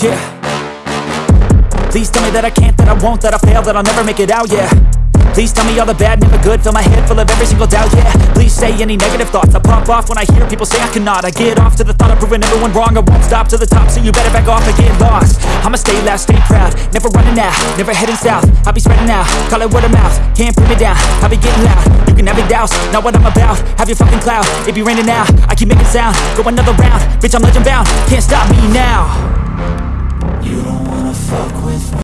Yeah. Please tell me that I can't, that I won't, that I fail, that I'll never make it out, yeah. Please tell me all the bad, never good, fill my head full of every single doubt, yeah. Please say any negative thoughts, I pop off when I hear people say I cannot. I get off to the thought of proving everyone wrong, I won't stop to the top, so you better back off and get lost. I'ma stay loud, stay proud, never running out, never heading south. I'll be spreading out, call it word of mouth, can't put me down, I'll be getting loud. You can have your doubts, not what I'm about, have your fucking cloud. It be raining now, I keep making sound, go another round. Bitch I'm legend bound, can't stop me now.